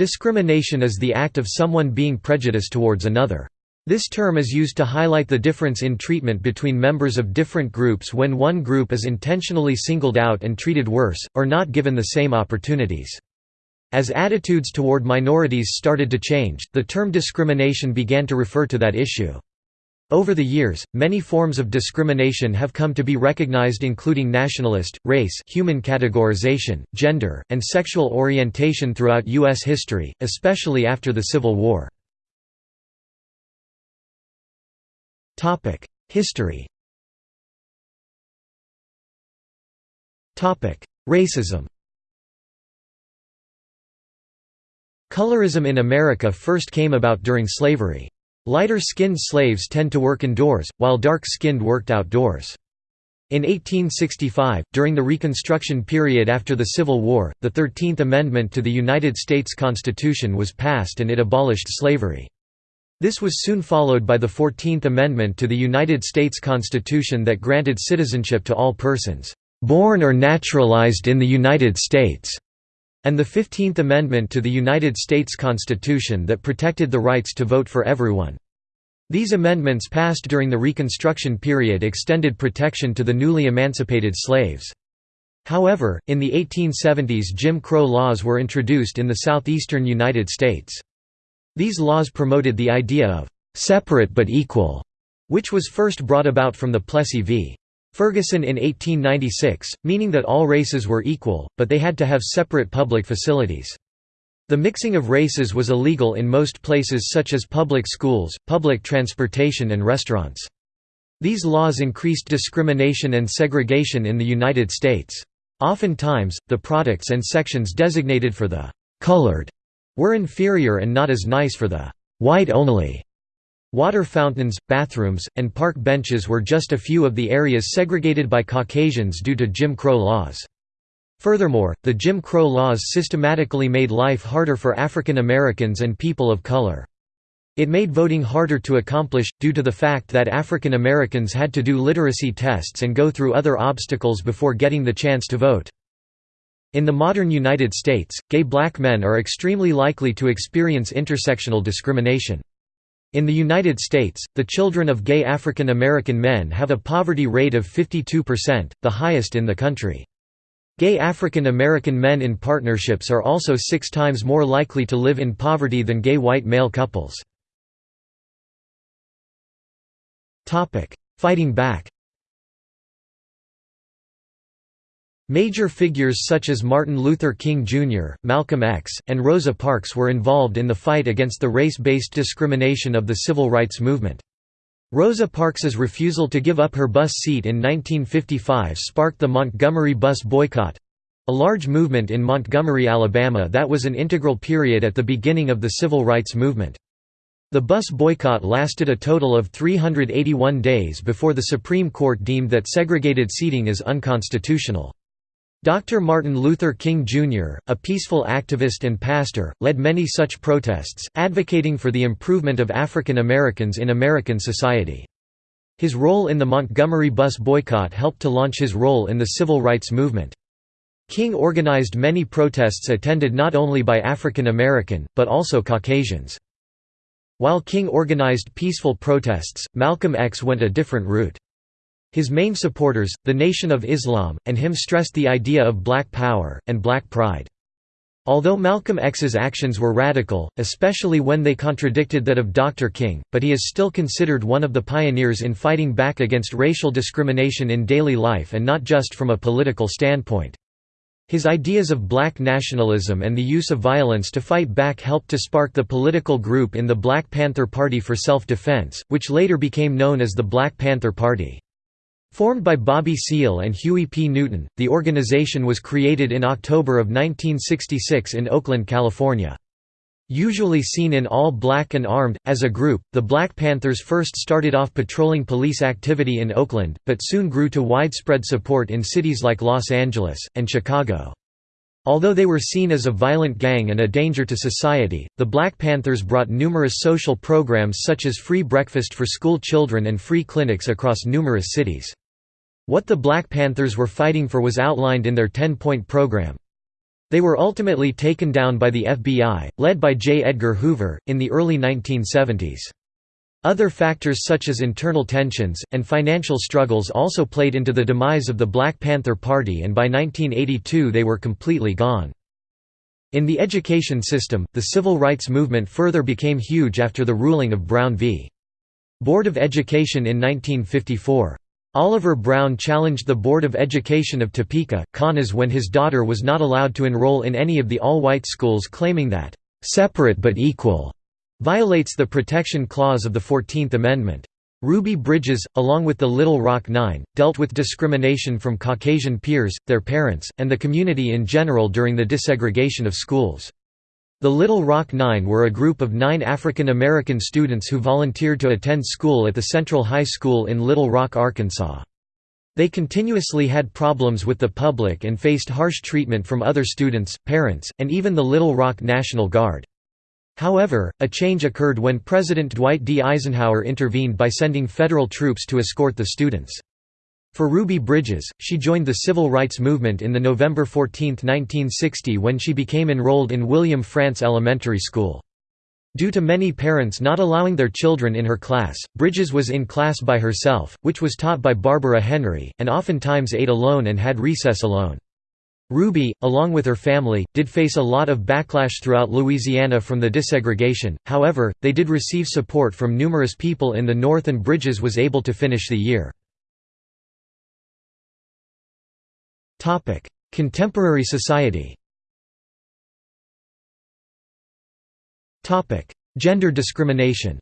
Discrimination is the act of someone being prejudiced towards another. This term is used to highlight the difference in treatment between members of different groups when one group is intentionally singled out and treated worse, or not given the same opportunities. As attitudes toward minorities started to change, the term discrimination began to refer to that issue. Over the years, many forms of discrimination have come to be recognized including nationalist, race human categorization, gender, and sexual orientation throughout U.S. history, especially after the Civil War. History Racism Colorism in America first came about during slavery. Lighter-skinned slaves tend to work indoors, while dark-skinned worked outdoors. In 1865, during the Reconstruction period after the Civil War, the Thirteenth Amendment to the United States Constitution was passed and it abolished slavery. This was soon followed by the Fourteenth Amendment to the United States Constitution that granted citizenship to all persons, "...born or naturalized in the United States", and the Fifteenth Amendment to the United States Constitution that protected the rights to vote for everyone. These amendments passed during the Reconstruction period extended protection to the newly emancipated slaves. However, in the 1870s Jim Crow laws were introduced in the southeastern United States. These laws promoted the idea of «separate but equal», which was first brought about from the Plessy v. Ferguson in 1896, meaning that all races were equal, but they had to have separate public facilities. The mixing of races was illegal in most places such as public schools, public transportation and restaurants. These laws increased discrimination and segregation in the United States. Oftentimes, the products and sections designated for the «colored» were inferior and not as nice for the white only. Water fountains, bathrooms, and park benches were just a few of the areas segregated by Caucasians due to Jim Crow laws. Furthermore, the Jim Crow laws systematically made life harder for African Americans and people of color. It made voting harder to accomplish, due to the fact that African Americans had to do literacy tests and go through other obstacles before getting the chance to vote. In the modern United States, gay black men are extremely likely to experience intersectional discrimination. In the United States, the children of gay African American men have a poverty rate of 52%, the highest in the country. Gay African American men in partnerships are also six times more likely to live in poverty than gay white male couples. Fighting back Major figures such as Martin Luther King Jr., Malcolm X, and Rosa Parks were involved in the fight against the race-based discrimination of the civil rights movement. Rosa Parks's refusal to give up her bus seat in 1955 sparked the Montgomery bus boycott—a large movement in Montgomery, Alabama that was an integral period at the beginning of the civil rights movement. The bus boycott lasted a total of 381 days before the Supreme Court deemed that segregated seating is unconstitutional. Dr. Martin Luther King Jr., a peaceful activist and pastor, led many such protests, advocating for the improvement of African Americans in American society. His role in the Montgomery bus boycott helped to launch his role in the civil rights movement. King organized many protests attended not only by African American, but also Caucasians. While King organized peaceful protests, Malcolm X went a different route. His main supporters, the Nation of Islam, and him stressed the idea of black power, and black pride. Although Malcolm X's actions were radical, especially when they contradicted that of Dr. King, but he is still considered one of the pioneers in fighting back against racial discrimination in daily life and not just from a political standpoint. His ideas of black nationalism and the use of violence to fight back helped to spark the political group in the Black Panther Party for Self-Defense, which later became known as the Black Panther Party. Formed by Bobby Seale and Huey P. Newton, the organization was created in October of 1966 in Oakland, California. Usually seen in all black and armed, as a group, the Black Panthers first started off patrolling police activity in Oakland, but soon grew to widespread support in cities like Los Angeles, and Chicago. Although they were seen as a violent gang and a danger to society, the Black Panthers brought numerous social programs such as free breakfast for school children and free clinics across numerous cities. What the Black Panthers were fighting for was outlined in their 10-point program. They were ultimately taken down by the FBI, led by J. Edgar Hoover, in the early 1970s. Other factors such as internal tensions, and financial struggles also played into the demise of the Black Panther Party and by 1982 they were completely gone. In the education system, the civil rights movement further became huge after the ruling of Brown v. Board of Education in 1954. Oliver Brown challenged the Board of Education of Topeka, Kansas when his daughter was not allowed to enroll in any of the all-white schools claiming that, "...separate but equal," violates the Protection Clause of the Fourteenth Amendment. Ruby Bridges, along with the Little Rock Nine, dealt with discrimination from Caucasian peers, their parents, and the community in general during the desegregation of schools. The Little Rock Nine were a group of nine African American students who volunteered to attend school at the Central High School in Little Rock, Arkansas. They continuously had problems with the public and faced harsh treatment from other students, parents, and even the Little Rock National Guard. However, a change occurred when President Dwight D. Eisenhower intervened by sending federal troops to escort the students. For Ruby Bridges, she joined the civil rights movement in the November 14, 1960 when she became enrolled in William Frantz Elementary School. Due to many parents not allowing their children in her class, Bridges was in class by herself, which was taught by Barbara Henry, and oftentimes ate alone and had recess alone. Ruby, along with her family, did face a lot of backlash throughout Louisiana from the desegregation, however, they did receive support from numerous people in the North and Bridges was able to finish the year. Topic: Contemporary society. Topic: Gender discrimination.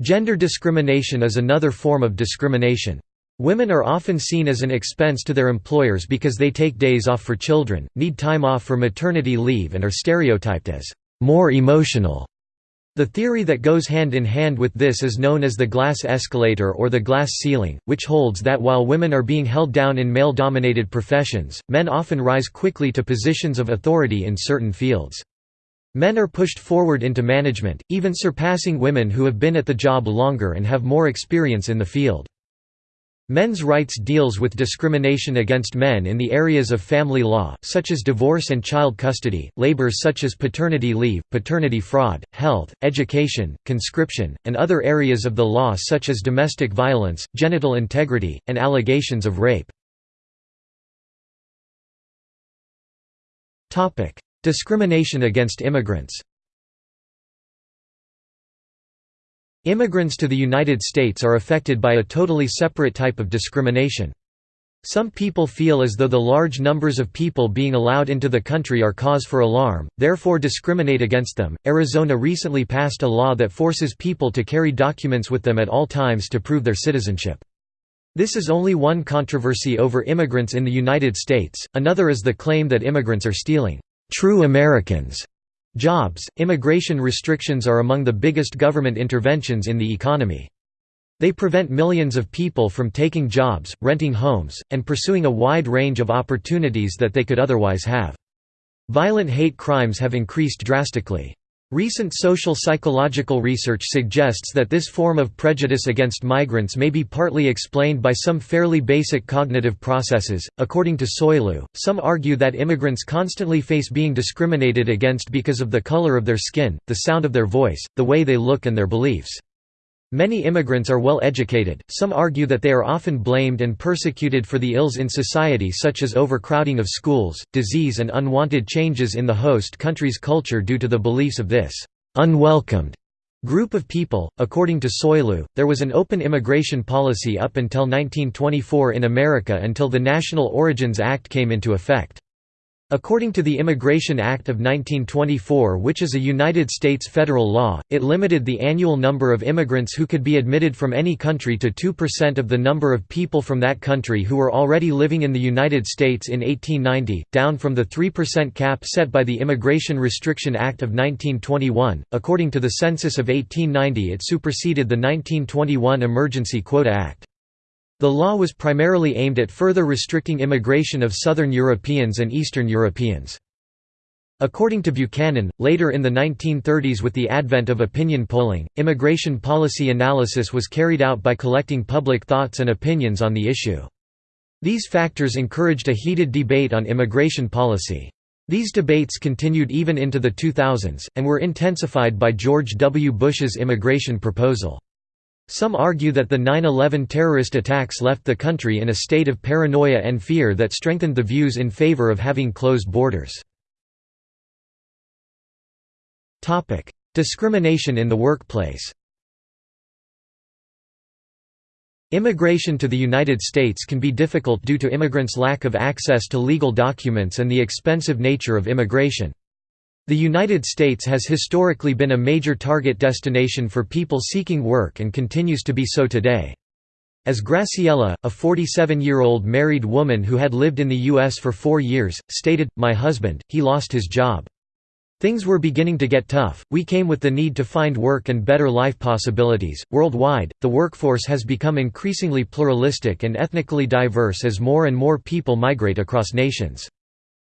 Gender discrimination is another form of discrimination. Women are often seen as an expense to their employers because they take days off for children, need time off for maternity leave and are stereotyped as more emotional the theory that goes hand in hand with this is known as the glass escalator or the glass ceiling, which holds that while women are being held down in male-dominated professions, men often rise quickly to positions of authority in certain fields. Men are pushed forward into management, even surpassing women who have been at the job longer and have more experience in the field. Men's rights deals with discrimination against men in the areas of family law, such as divorce and child custody, labor such as paternity leave, paternity fraud, health, education, conscription, and other areas of the law such as domestic violence, genital integrity, and allegations of rape. Discrimination against immigrants Immigrants to the United States are affected by a totally separate type of discrimination. Some people feel as though the large numbers of people being allowed into the country are cause for alarm, therefore discriminate against them. Arizona recently passed a law that forces people to carry documents with them at all times to prove their citizenship. This is only one controversy over immigrants in the United States, another is the claim that immigrants are stealing true Americans Jobs, immigration restrictions are among the biggest government interventions in the economy. They prevent millions of people from taking jobs, renting homes, and pursuing a wide range of opportunities that they could otherwise have. Violent hate crimes have increased drastically. Recent social psychological research suggests that this form of prejudice against migrants may be partly explained by some fairly basic cognitive processes. According to Soilu, some argue that immigrants constantly face being discriminated against because of the color of their skin, the sound of their voice, the way they look, and their beliefs. Many immigrants are well educated, some argue that they are often blamed and persecuted for the ills in society such as overcrowding of schools, disease and unwanted changes in the host country's culture due to the beliefs of this «unwelcomed» group of people. According to Soilu, there was an open immigration policy up until 1924 in America until the National Origins Act came into effect. According to the Immigration Act of 1924 which is a United States federal law, it limited the annual number of immigrants who could be admitted from any country to 2% of the number of people from that country who were already living in the United States in 1890, down from the 3% cap set by the Immigration Restriction Act of 1921. According to the census of 1890 it superseded the 1921 Emergency Quota Act. The law was primarily aimed at further restricting immigration of Southern Europeans and Eastern Europeans. According to Buchanan, later in the 1930s with the advent of opinion polling, immigration policy analysis was carried out by collecting public thoughts and opinions on the issue. These factors encouraged a heated debate on immigration policy. These debates continued even into the 2000s, and were intensified by George W. Bush's immigration proposal. Some argue that the 9-11 terrorist attacks left the country in a state of paranoia and fear that strengthened the views in favor of having closed borders. Discrimination in the workplace Immigration to the United States can be difficult due to immigrants' lack of access to legal documents and the expensive nature of immigration. The United States has historically been a major target destination for people seeking work and continues to be so today. As Graciela, a 47-year-old married woman who had lived in the U.S. for four years, stated, My husband, he lost his job. Things were beginning to get tough. We came with the need to find work and better life possibilities. Worldwide, the workforce has become increasingly pluralistic and ethnically diverse as more and more people migrate across nations.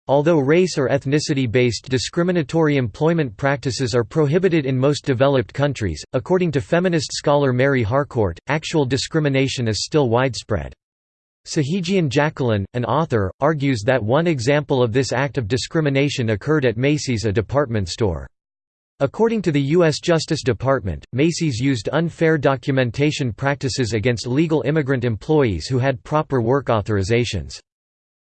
Although race or ethnicity-based discriminatory employment practices are prohibited in most developed countries, according to feminist scholar Mary Harcourt, actual discrimination is still widespread. Sahijian Jacqueline, an author, argues that one example of this act of discrimination occurred at Macy's a department store. According to the U.S. Justice Department, Macy's used unfair documentation practices against legal immigrant employees who had proper work authorizations.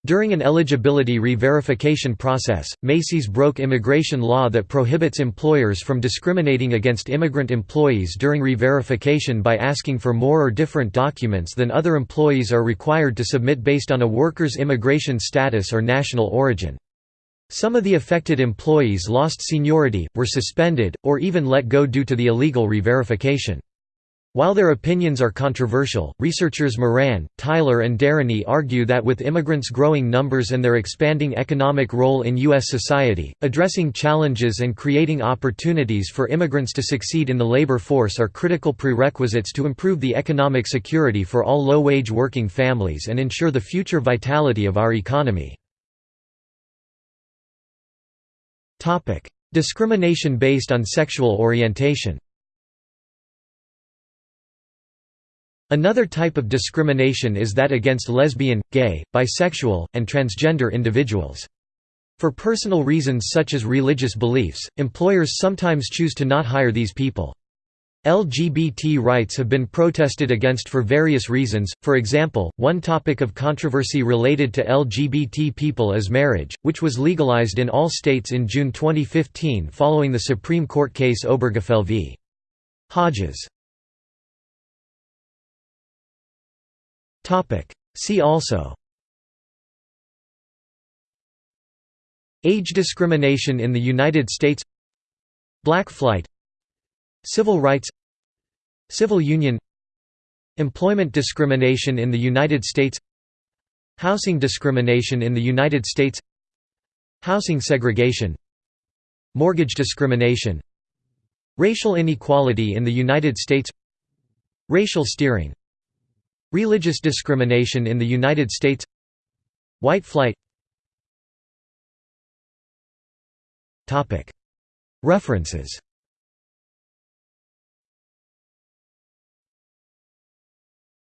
During an eligibility re-verification process, Macy's broke immigration law that prohibits employers from discriminating against immigrant employees during re-verification by asking for more or different documents than other employees are required to submit based on a worker's immigration status or national origin. Some of the affected employees lost seniority, were suspended, or even let go due to the illegal re-verification. While their opinions are controversial, researchers Moran, Tyler and Derany argue that with immigrants' growing numbers and their expanding economic role in U.S. society, addressing challenges and creating opportunities for immigrants to succeed in the labor force are critical prerequisites to improve the economic security for all low-wage working families and ensure the future vitality of our economy. Discrimination based on sexual orientation Another type of discrimination is that against lesbian, gay, bisexual, and transgender individuals. For personal reasons such as religious beliefs, employers sometimes choose to not hire these people. LGBT rights have been protested against for various reasons, for example, one topic of controversy related to LGBT people is marriage, which was legalized in all states in June 2015 following the Supreme Court case Obergefell v. Hodges. See also. Age discrimination in the United States. Black flight. Civil rights. Civil union. Employment discrimination in the United States. Housing discrimination in the United States. Housing segregation. Mortgage discrimination. Racial inequality in the United States. Racial steering Religious discrimination in the United States. White flight. References